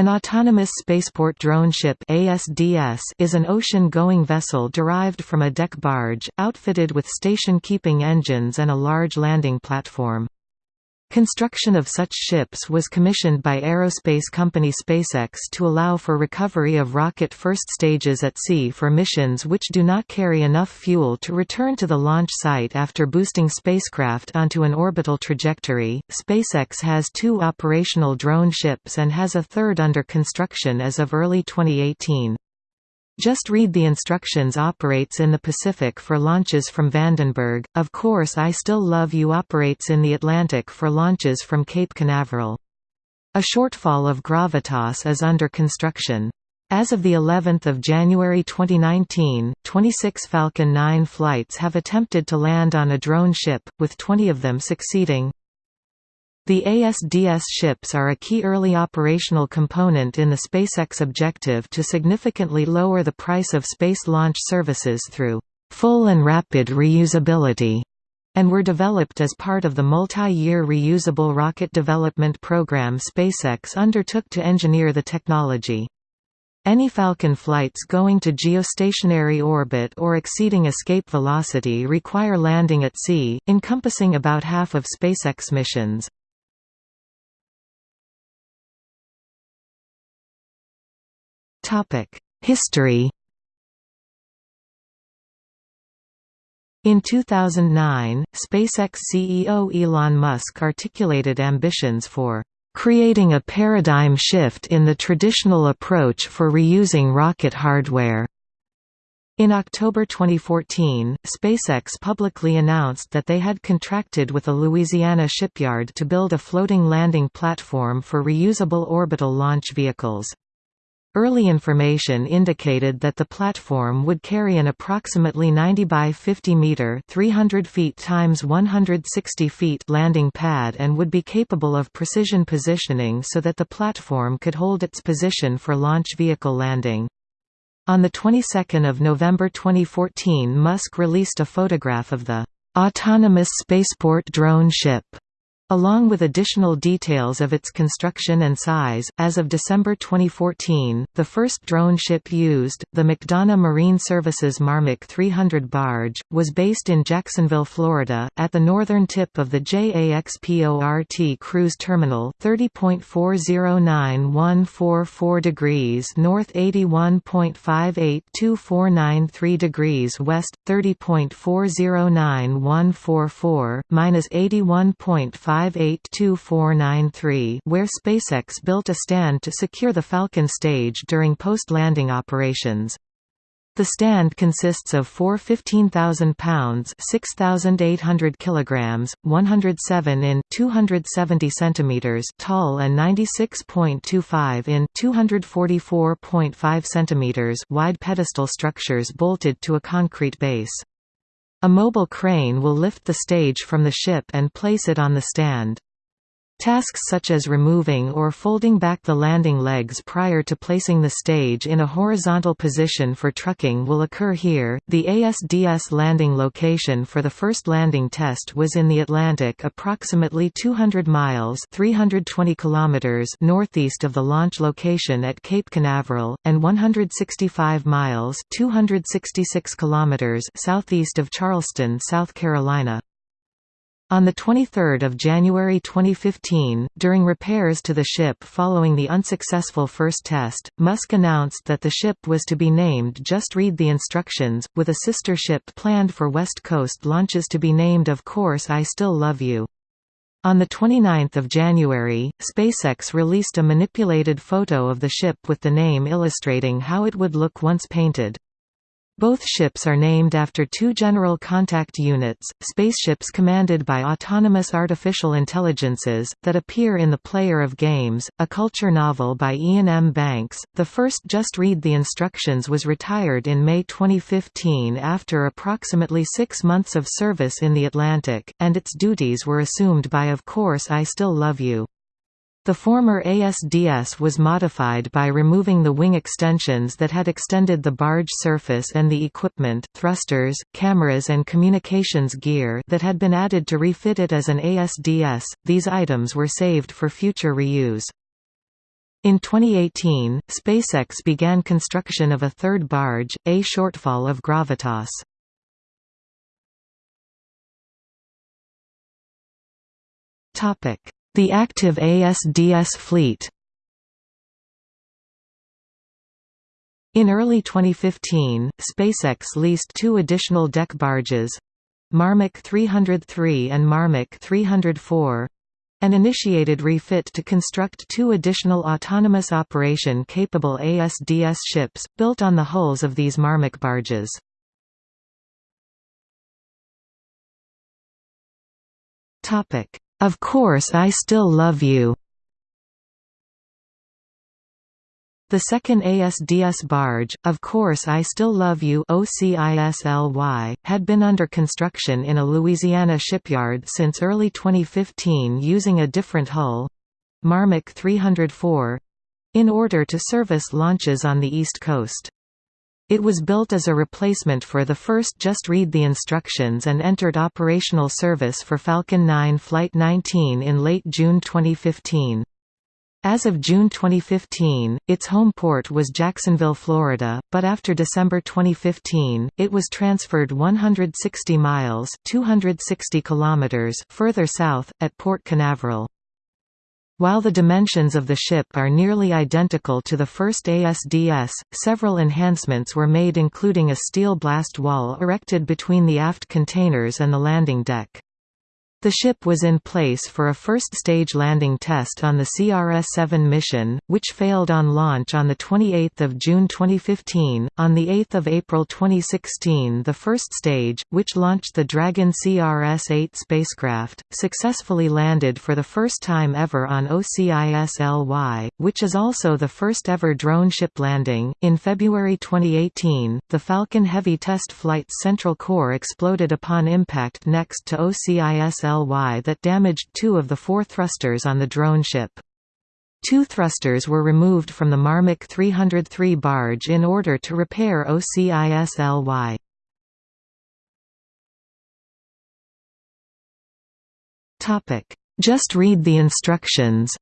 An autonomous spaceport drone ship ASDS is an ocean-going vessel derived from a deck barge, outfitted with station-keeping engines and a large landing platform. Construction of such ships was commissioned by aerospace company SpaceX to allow for recovery of rocket first stages at sea for missions which do not carry enough fuel to return to the launch site after boosting spacecraft onto an orbital trajectory. SpaceX has two operational drone ships and has a third under construction as of early 2018. Just read the instructions operates in the Pacific for launches from Vandenberg, of course I Still Love You operates in the Atlantic for launches from Cape Canaveral. A shortfall of Gravitas is under construction. As of the 11th of January 2019, 26 Falcon 9 flights have attempted to land on a drone ship, with 20 of them succeeding. The ASDS ships are a key early operational component in the SpaceX objective to significantly lower the price of space launch services through full and rapid reusability and were developed as part of the multi-year reusable rocket development program SpaceX undertook to engineer the technology. Any Falcon flights going to geostationary orbit or exceeding escape velocity require landing at sea, encompassing about half of SpaceX missions. History In 2009, SpaceX CEO Elon Musk articulated ambitions for creating a paradigm shift in the traditional approach for reusing rocket hardware. In October 2014, SpaceX publicly announced that they had contracted with a Louisiana shipyard to build a floating landing platform for reusable orbital launch vehicles. Early information indicated that the platform would carry an approximately 90 by 50 meter (300 feet times 160 feet) landing pad and would be capable of precision positioning so that the platform could hold its position for launch vehicle landing. On the 22nd of November 2014, Musk released a photograph of the autonomous spaceport drone ship Along with additional details of its construction and size, as of December 2014, the first drone ship used, the McDonough Marine Services Marmac 300 barge, was based in Jacksonville, Florida, at the northern tip of the JAXPORT cruise terminal 30.409144 degrees north 81.582493 degrees west, 30.409144, minus 81.5 582493 where SpaceX built a stand to secure the Falcon stage during post-landing operations. The stand consists of four 15,000 pounds (6,800 kilograms, 107 in 270 centimeters tall and 96.25 in 244.5 centimeters wide pedestal structures bolted to a concrete base. A mobile crane will lift the stage from the ship and place it on the stand. Tasks such as removing or folding back the landing legs prior to placing the stage in a horizontal position for trucking will occur here. The ASDS landing location for the first landing test was in the Atlantic, approximately 200 miles (320 kilometers) northeast of the launch location at Cape Canaveral, and 165 miles (266 kilometers) southeast of Charleston, South Carolina. On 23 January 2015, during repairs to the ship following the unsuccessful first test, Musk announced that the ship was to be named Just Read the Instructions, with a sister ship planned for West Coast launches to be named Of Course I Still Love You. On 29 January, SpaceX released a manipulated photo of the ship with the name illustrating how it would look once painted. Both ships are named after two General Contact Units, spaceships commanded by autonomous artificial intelligences, that appear in The Player of Games, a culture novel by Iain M. Banks. The first Just Read the Instructions was retired in May 2015 after approximately six months of service in the Atlantic, and its duties were assumed by Of Course I Still Love You. The former ASDS was modified by removing the wing extensions that had extended the barge surface and the equipment thrusters, cameras and communications gear that had been added to refit it as an ASDS. These items were saved for future reuse. In 2018, SpaceX began construction of a third barge, a shortfall of Gravitas. The active ASDS fleet In early 2015, SpaceX leased two additional deck barges Marmac 303 and Marmac 304 and initiated refit to construct two additional autonomous operation-capable ASDS ships, built on the hulls of these Marmac barges. Of course I still love you The second ASDS barge, Of Course I Still Love You OCISLY, had been under construction in a Louisiana shipyard since early 2015 using a different hull—Marmac 304—in order to service launches on the East Coast. It was built as a replacement for the first Just Read the Instructions and entered operational service for Falcon 9 Flight 19 in late June 2015. As of June 2015, its home port was Jacksonville, Florida, but after December 2015, it was transferred 160 miles 260 kilometers further south, at Port Canaveral. While the dimensions of the ship are nearly identical to the first ASDS, several enhancements were made including a steel blast wall erected between the aft containers and the landing deck. The ship was in place for a first-stage landing test on the CRS-7 mission, which failed on launch on 28 June 2015. On 8 April 2016 the first stage, which launched the Dragon CRS-8 spacecraft, successfully landed for the first time ever on OCISLY, which is also the first ever drone ship landing. In February 2018, the Falcon Heavy test flight's central core exploded upon impact next to OCISLY that damaged two of the four thrusters on the drone ship. Two thrusters were removed from the Marmac 303 barge in order to repair OCISLY. Just read the instructions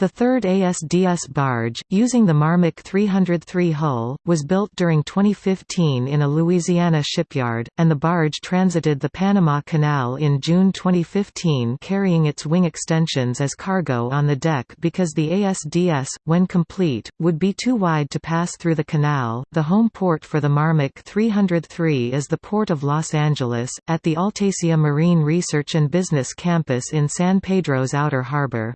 The third ASDS barge, using the Marmac 303 hull, was built during 2015 in a Louisiana shipyard, and the barge transited the Panama Canal in June 2015 carrying its wing extensions as cargo on the deck because the ASDS, when complete, would be too wide to pass through the canal. The home port for the Marmac 303 is the Port of Los Angeles, at the AltaSea Marine Research and Business Campus in San Pedro's Outer Harbor.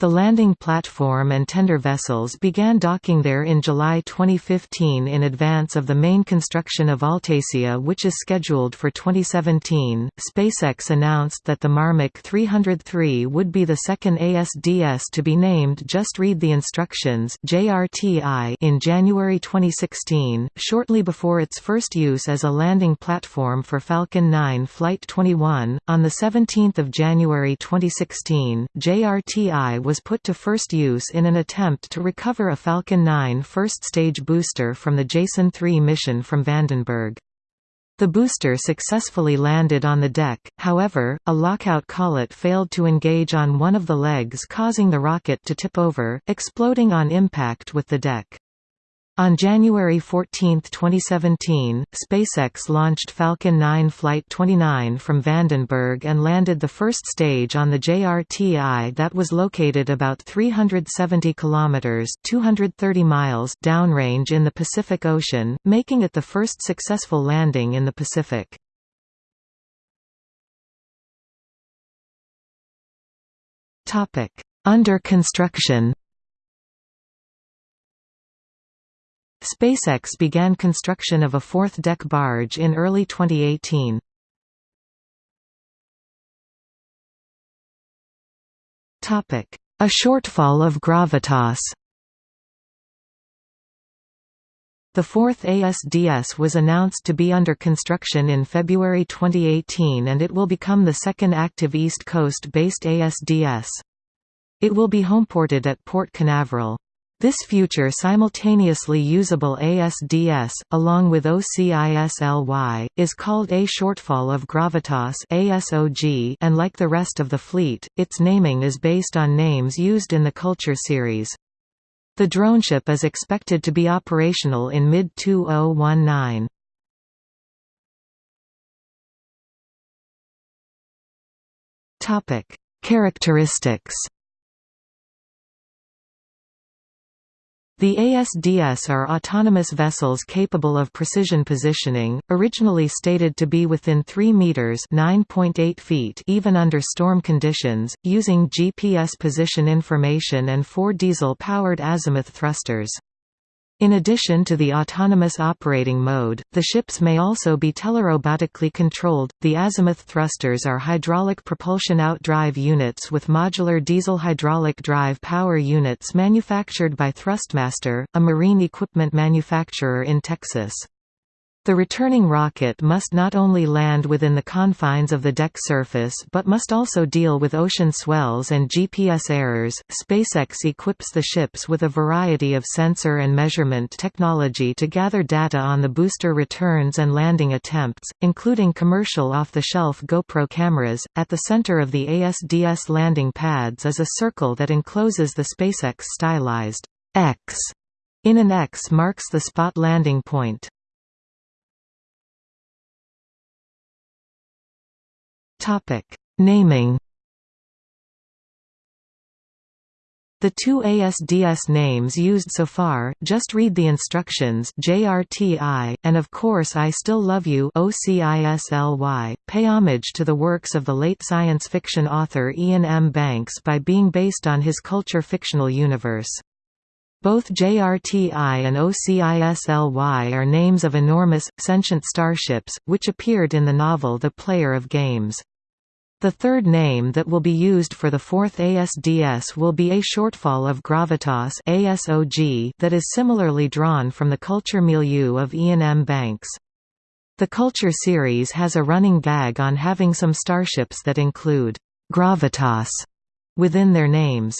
The landing platform and tender vessels began docking there in July 2015 in advance of the main construction of AltaSea which is scheduled for 2017. SpaceX announced that the Marmac 303 would be the second ASDS to be named Just Read the Instructions JRTI in January 2016, shortly before its first use as a landing platform for Falcon 9 Flight 21. On the 17th of January 2016, JRTI was put to first use in an attempt to recover a Falcon 9 first-stage booster from the Jason 3 mission from Vandenberg. The booster successfully landed on the deck, however, a lockout collet failed to engage on one of the legs causing the rocket to tip over, exploding on impact with the deck. On January 14, 2017, SpaceX launched Falcon 9 Flight 29 from Vandenberg and landed the first stage on the JRTI that was located about 370 kilometers (230 miles) downrange in the Pacific Ocean, making it the first successful landing in the Pacific. Topic: Under construction. SpaceX began construction of a fourth deck barge in early 2018. A shortfall of gravitas The fourth ASDS was announced to be under construction in February 2018 and it will become the second active East Coast-based ASDS. It will be homeported at Port Canaveral. This future simultaneously usable ASDS, along with OCISLY, is called A Shortfall of Gravitas ASOG and like the rest of the fleet, its naming is based on names used in the Culture series. The droneship is expected to be operational in mid-2019. Characteristics The ASDS are autonomous vessels capable of precision positioning, originally stated to be within 3 meters (9.8 feet) even under storm conditions, using GPS position information and four diesel-powered azimuth thrusters. In addition to the autonomous operating mode, the ships may also be telerobotically controlled. The azimuth thrusters are hydraulic propulsion outdrive units with modular diesel hydraulic drive power units manufactured by Thrustmaster, a marine equipment manufacturer in Texas. The returning rocket must not only land within the confines of the deck surface but must also deal with ocean swells and GPS errors. SpaceX equips the ships with a variety of sensor and measurement technology to gather data on the booster returns and landing attempts, including commercial off the shelf GoPro cameras. At the center of the ASDS landing pads is a circle that encloses the SpaceX stylized X. In an X marks the spot landing point. Topic: Naming. The two ASDS names used so far, Just Read the Instructions JRTI, and Of Course I Still Love You OCISLY, pay homage to the works of the late science fiction author Iain M. Banks by being based on his culture fictional universe. Both JRTI and OCISLY are names of enormous, sentient starships, which appeared in the novel The Player of Games. The third name that will be used for the fourth ASDS will be a shortfall of gravitas ASOG that is similarly drawn from the culture milieu of Iain M. Banks. The Culture series has a running gag on having some starships that include gravitas within their names.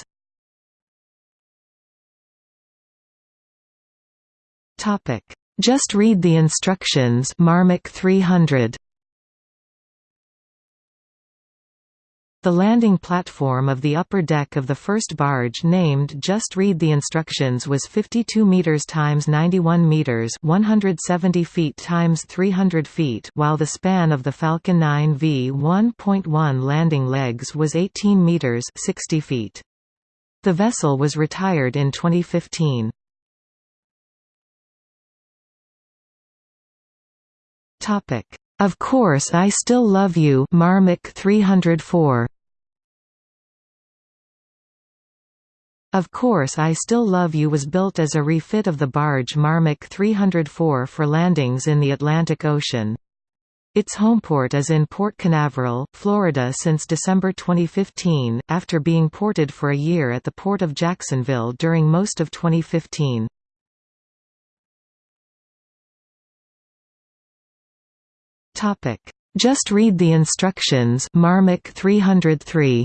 Just read the instructions Marmac 300 The landing platform of the upper deck of the first barge named Just Read the Instructions was 52 meters times 91 meters, 170 feet times 300 feet, while the span of the Falcon 9 V1.1 landing legs was 18 meters, 60 feet. The vessel was retired in 2015. Topic of Course I Still Love You Marmac 304 Of Course I Still Love You was built as a refit of the barge Marmac 304 for landings in the Atlantic Ocean. Its homeport is in Port Canaveral, Florida since December 2015, after being ported for a year at the Port of Jacksonville during most of 2015. Topic: Just read the instructions. Marmac 303.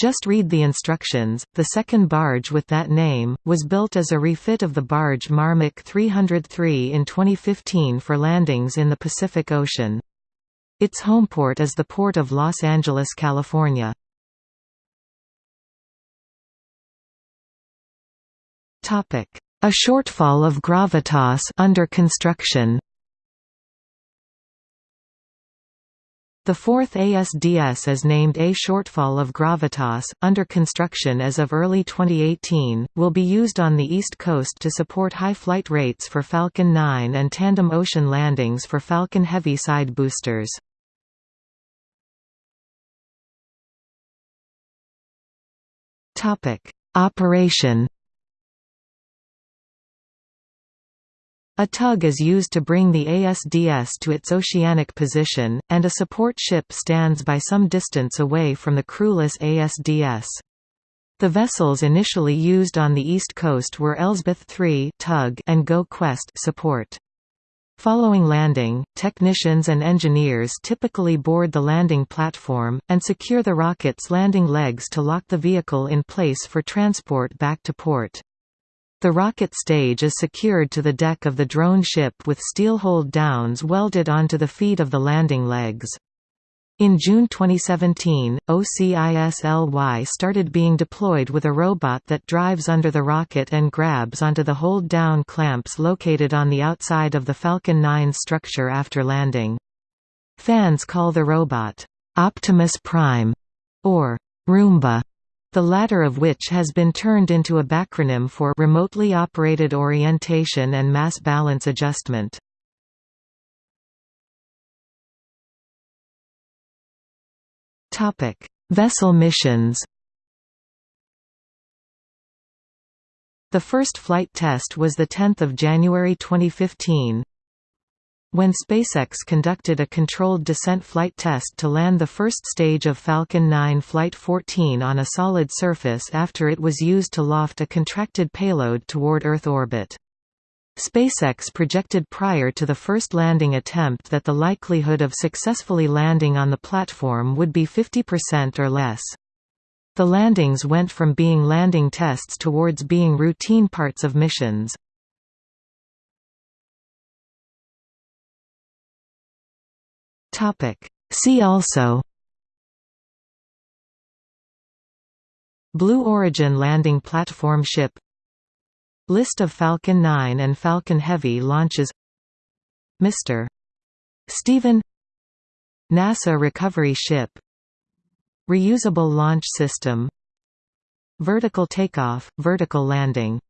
Just read the instructions. The second barge with that name was built as a refit of the barge Marmac 303 in 2015 for landings in the Pacific Ocean. Its homeport is the Port of Los Angeles, California. Topic: a shortfall of gravitas under construction. The fourth ASDS is named A Shortfall of Gravitas, under construction as of early 2018, will be used on the East Coast to support high flight rates for Falcon 9 and tandem ocean landings for Falcon Heavy side boosters. Operation A tug is used to bring the ASDS to its oceanic position, and a support ship stands by some distance away from the crewless ASDS. The vessels initially used on the East Coast were Elsbeth III tug and Go Quest support. Following landing, technicians and engineers typically board the landing platform, and secure the rocket's landing legs to lock the vehicle in place for transport back to port. The rocket stage is secured to the deck of the drone ship with steel hold-downs welded onto the feet of the landing legs. In June 2017, OCISLY started being deployed with a robot that drives under the rocket and grabs onto the hold-down clamps located on the outside of the Falcon 9 structure after landing. Fans call the robot, "'Optimus Prime' or "'Roomba' the latter of which has been turned into a backronym for Remotely Operated Orientation and Mass Balance Adjustment. Vessel missions. The first flight test was the 10th of January 2015 when SpaceX conducted a controlled descent flight test to land the first stage of Falcon 9 Flight 14 on a solid surface after it was used to loft a contracted payload toward Earth orbit. SpaceX projected prior to the first landing attempt that the likelihood of successfully landing on the platform would be 50% or less. The landings went from being landing tests towards being routine parts of missions. See also Blue Origin landing platform ship List of Falcon 9 and Falcon Heavy launches Mr. Steven NASA recovery ship Reusable launch system Vertical takeoff, vertical landing